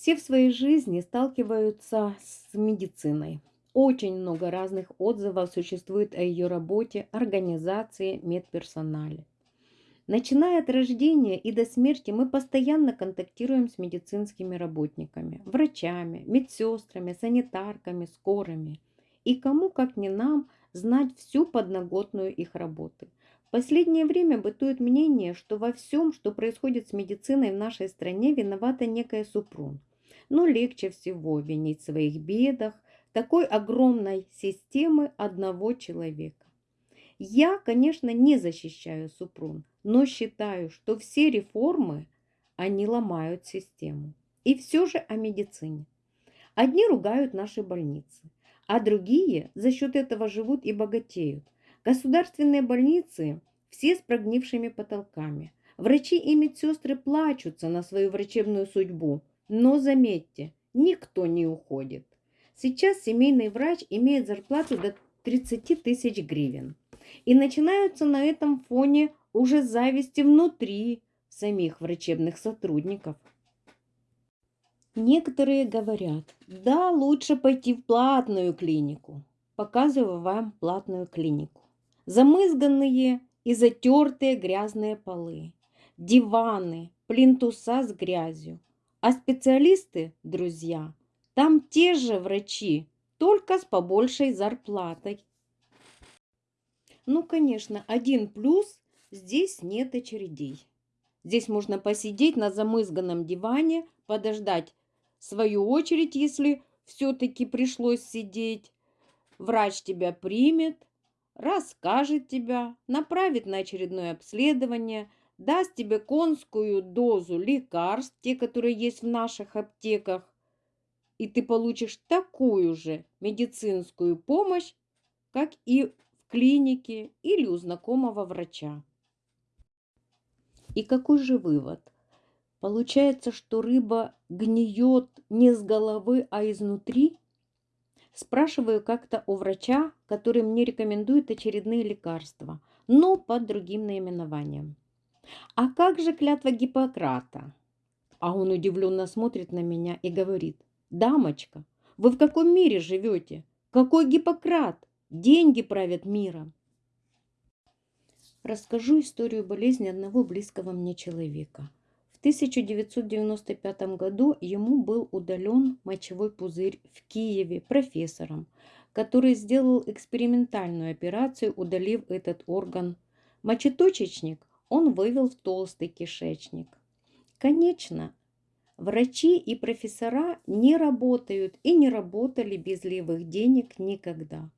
Все в своей жизни сталкиваются с медициной. Очень много разных отзывов существует о ее работе, организации, медперсонале. Начиная от рождения и до смерти мы постоянно контактируем с медицинскими работниками, врачами, медсестрами, санитарками, скорыми. И кому, как не нам, знать всю подноготную их работы. В последнее время бытует мнение, что во всем, что происходит с медициной в нашей стране, виновата некая Супрун. Но легче всего винить в своих бедах такой огромной системы одного человека. Я, конечно, не защищаю Супрун, но считаю, что все реформы, они ломают систему. И все же о медицине. Одни ругают наши больницы, а другие за счет этого живут и богатеют. Государственные больницы все с прогнившими потолками. Врачи и медсестры плачутся на свою врачебную судьбу. Но заметьте, никто не уходит. Сейчас семейный врач имеет зарплату до 30 тысяч гривен. И начинаются на этом фоне уже зависти внутри самих врачебных сотрудников. Некоторые говорят, да, лучше пойти в платную клинику. Показываю вам платную клинику. Замызганные и затертые грязные полы, диваны, плинтуса с грязью. А специалисты, друзья, там те же врачи, только с побольшей зарплатой. Ну, конечно, один плюс – здесь нет очередей. Здесь можно посидеть на замызганном диване, подождать свою очередь, если все-таки пришлось сидеть. Врач тебя примет, расскажет тебя, направит на очередное обследование, даст тебе конскую дозу лекарств, те, которые есть в наших аптеках, и ты получишь такую же медицинскую помощь, как и в клинике или у знакомого врача. И какой же вывод? Получается, что рыба гниет не с головы, а изнутри? Спрашиваю как-то у врача, который мне рекомендует очередные лекарства, но под другим наименованием. А как же клятва Гиппократа? А он удивленно смотрит на меня и говорит, дамочка, вы в каком мире живете? Какой Гиппократ? Деньги правят миром. Расскажу историю болезни одного близкого мне человека – 1995 году ему был удален мочевой пузырь в Киеве профессором, который сделал экспериментальную операцию, удалив этот орган. Мочеточечник он вывел в толстый кишечник. Конечно, врачи и профессора не работают и не работали без левых денег никогда.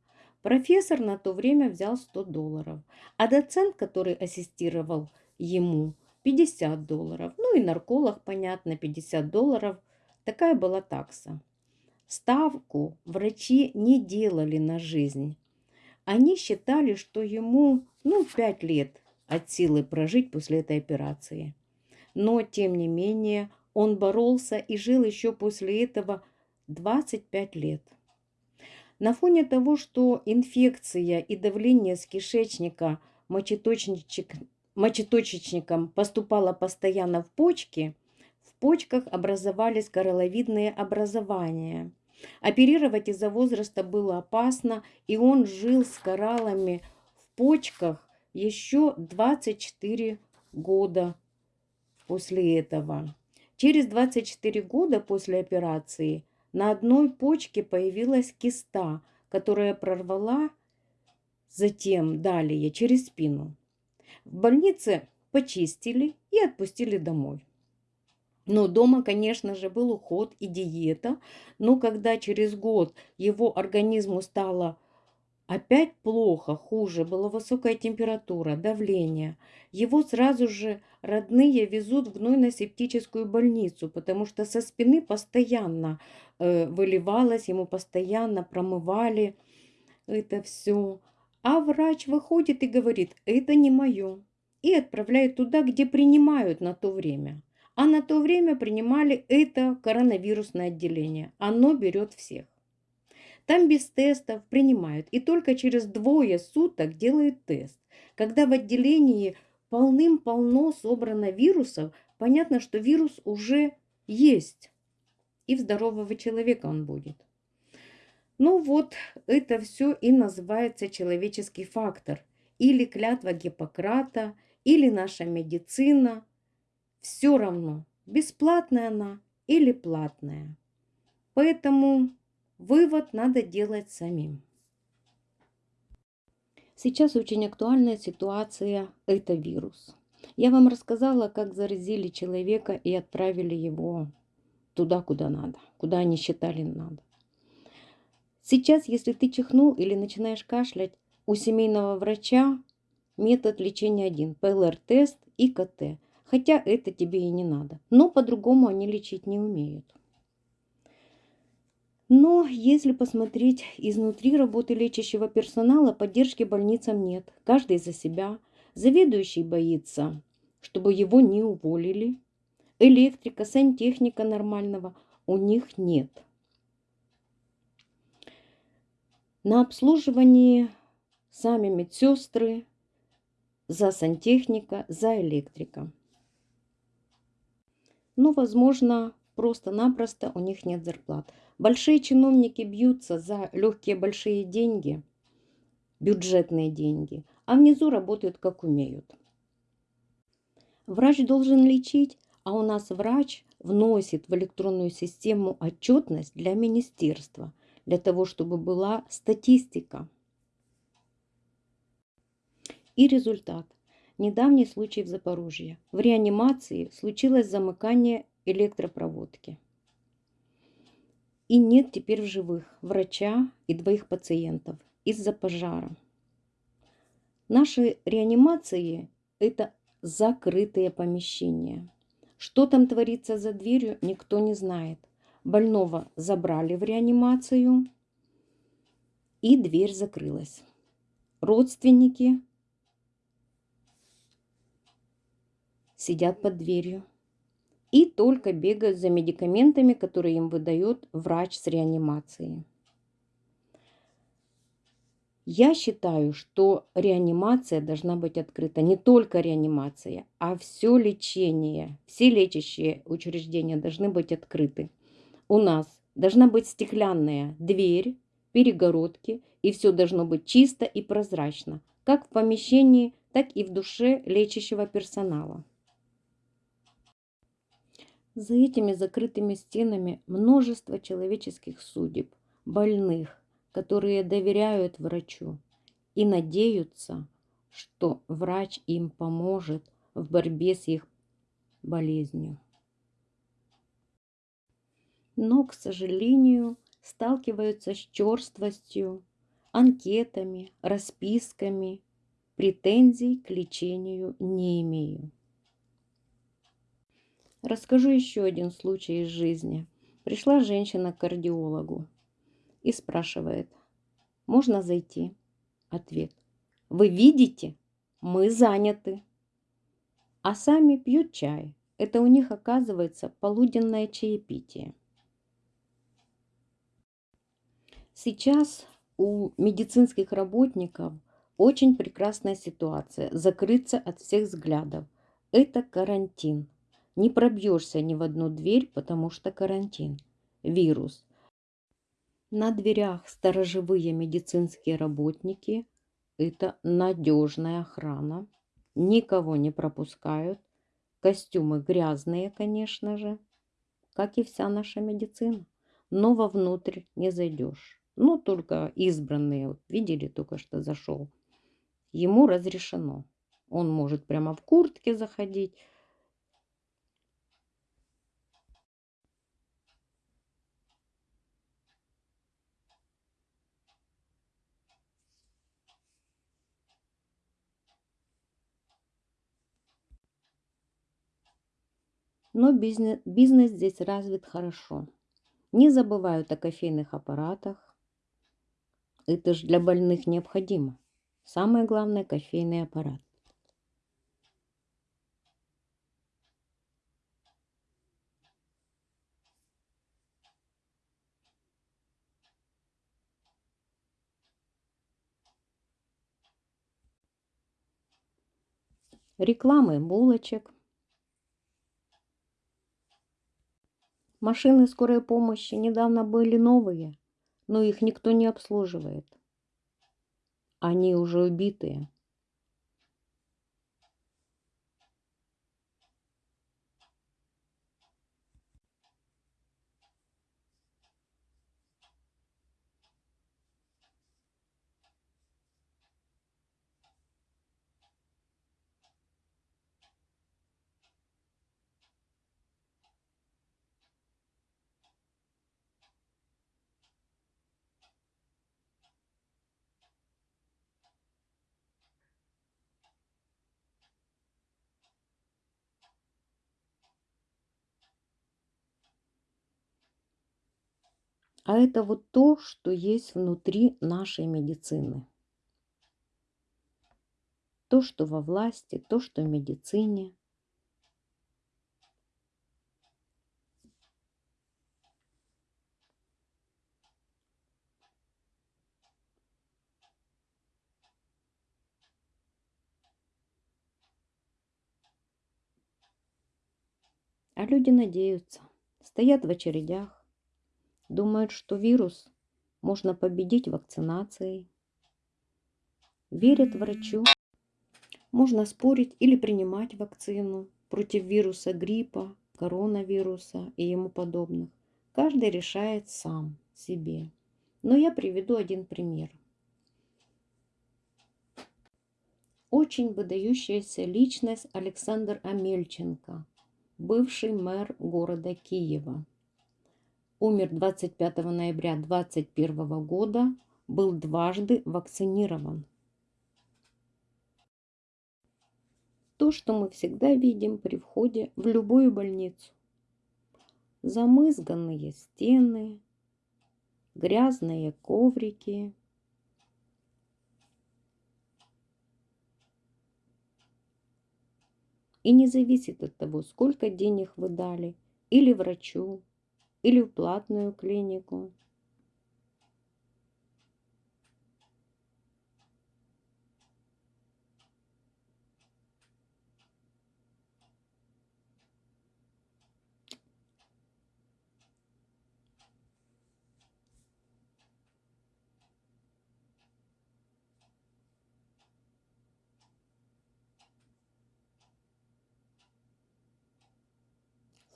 Профессор на то время взял 100 долларов, а доцент, который ассистировал ему, 50 долларов. Ну и нарколог, понятно, 50 долларов. Такая была такса. Ставку врачи не делали на жизнь. Они считали, что ему, ну, 5 лет от силы прожить после этой операции. Но, тем не менее, он боролся и жил еще после этого 25 лет. На фоне того, что инфекция и давление с кишечника мочеточничек мочеточечником поступала постоянно в почки, в почках образовались короловидные образования. Оперировать из-за возраста было опасно, и он жил с кораллами в почках еще 24 года после этого. Через 24 года после операции на одной почке появилась киста, которая прорвала затем далее через спину. В больнице почистили и отпустили домой. Но дома, конечно же, был уход и диета. Но когда через год его организму стало опять плохо, хуже, была высокая температура, давление, его сразу же родные везут в гнойно-септическую больницу, потому что со спины постоянно э, выливалось, ему постоянно промывали это все. А врач выходит и говорит, это не мое. И отправляет туда, где принимают на то время. А на то время принимали это коронавирусное отделение. Оно берет всех. Там без тестов принимают. И только через двое суток делают тест. Когда в отделении полным-полно собрано вирусов, понятно, что вирус уже есть. и в здорового человека он будет. Ну вот, это все и называется человеческий фактор. Или клятва Гиппократа, или наша медицина. Все равно, бесплатная она или платная. Поэтому вывод надо делать самим. Сейчас очень актуальная ситуация – это вирус. Я вам рассказала, как заразили человека и отправили его туда, куда надо, куда они считали надо. Сейчас, если ты чихнул или начинаешь кашлять, у семейного врача метод лечения один – ПЛР-тест и КТ. Хотя это тебе и не надо. Но по-другому они лечить не умеют. Но если посмотреть изнутри работы лечащего персонала, поддержки больницам нет. Каждый за себя. Заведующий боится, чтобы его не уволили. Электрика, сантехника нормального у них нет. На обслуживании сами медсестры, за сантехника, за электрика. Ну, возможно, просто-напросто у них нет зарплат. Большие чиновники бьются за легкие большие деньги, бюджетные деньги, а внизу работают как умеют. Врач должен лечить, а у нас врач вносит в электронную систему отчетность для министерства – для того, чтобы была статистика. И результат. Недавний случай в Запорожье. В реанимации случилось замыкание электропроводки. И нет теперь в живых врача и двоих пациентов из-за пожара. Наши реанимации – это закрытые помещения. Что там творится за дверью, никто не знает. Больного забрали в реанимацию, и дверь закрылась. Родственники сидят под дверью и только бегают за медикаментами, которые им выдает врач с реанимации. Я считаю, что реанимация должна быть открыта. Не только реанимация, а все лечение, все лечащие учреждения должны быть открыты у нас должна быть стеклянная дверь, перегородки, и все должно быть чисто и прозрачно, как в помещении, так и в душе лечащего персонала. За этими закрытыми стенами множество человеческих судеб, больных, которые доверяют врачу и надеются, что врач им поможет в борьбе с их болезнью но, к сожалению, сталкиваются с черствостью, анкетами, расписками, претензий к лечению не имею. Расскажу еще один случай из жизни. Пришла женщина к кардиологу и спрашивает, можно зайти? Ответ, вы видите, мы заняты. А сами пьют чай. Это у них оказывается полуденное чаепитие. Сейчас у медицинских работников очень прекрасная ситуация. Закрыться от всех взглядов. Это карантин. Не пробьешься ни в одну дверь, потому что карантин. Вирус. На дверях сторожевые медицинские работники. Это надежная охрана. Никого не пропускают. Костюмы грязные, конечно же, как и вся наша медицина. Но вовнутрь не зайдешь. Ну, только избранные, вот видели, только что зашел. Ему разрешено. Он может прямо в куртке заходить. Но бизнес, бизнес здесь развит хорошо. Не забывают о кофейных аппаратах, это же для больных необходимо. Самое главное – кофейный аппарат. рекламы булочек, Машины скорой помощи недавно были новые, но их никто не обслуживает. Они уже убитые. А это вот то, что есть внутри нашей медицины. То, что во власти, то, что в медицине. А люди надеются, стоят в очередях, Думают, что вирус можно победить вакцинацией. Верят врачу. Можно спорить или принимать вакцину против вируса гриппа, коронавируса и ему подобных. Каждый решает сам себе. Но я приведу один пример. Очень выдающаяся личность Александр Амельченко, бывший мэр города Киева умер 25 ноября 2021 года, был дважды вакцинирован. То, что мы всегда видим при входе в любую больницу. Замызганные стены, грязные коврики, И не зависит от того, сколько денег вы дали или врачу, или в платную клинику.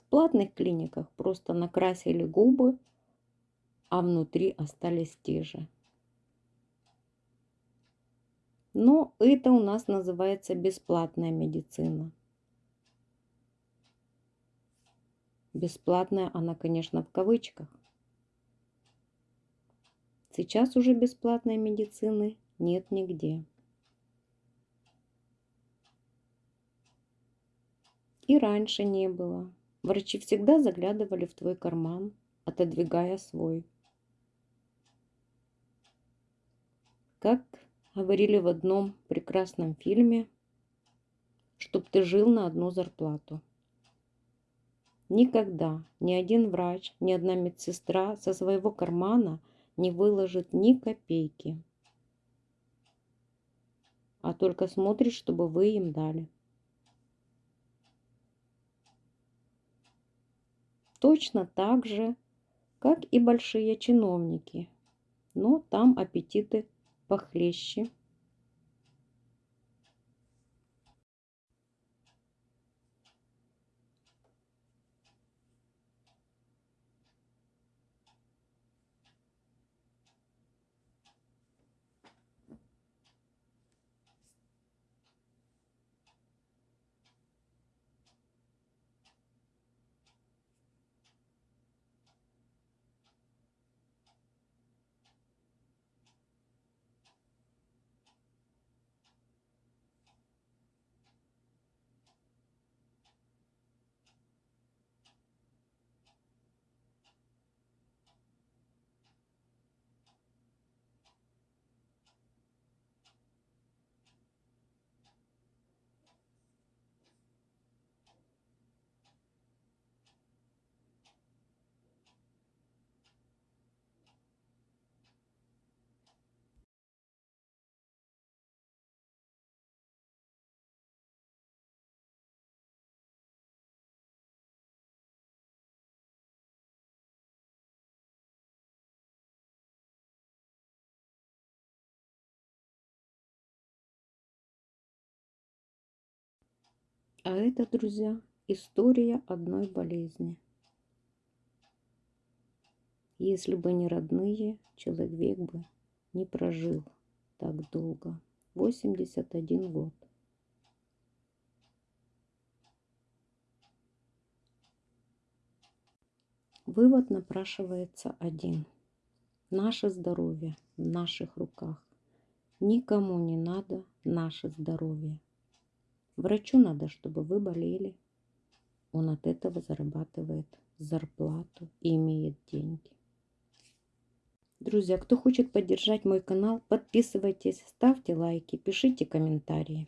Платных клиниках просто накрасили губы, а внутри остались те же. Но это у нас называется бесплатная медицина. Бесплатная она, конечно, в кавычках. Сейчас уже бесплатной медицины нет нигде. И раньше не было. Врачи всегда заглядывали в твой карман, отодвигая свой. Как говорили в одном прекрасном фильме, чтоб ты жил на одну зарплату. Никогда ни один врач, ни одна медсестра со своего кармана не выложит ни копейки, а только смотрит, чтобы вы им дали. Точно так же, как и большие чиновники. Но там аппетиты похлеще. А это, друзья, история одной болезни. Если бы не родные, человек бы не прожил так долго. 81 год. Вывод напрашивается один. Наше здоровье в наших руках. Никому не надо наше здоровье. Врачу надо, чтобы вы болели. Он от этого зарабатывает зарплату и имеет деньги. Друзья, кто хочет поддержать мой канал, подписывайтесь, ставьте лайки, пишите комментарии.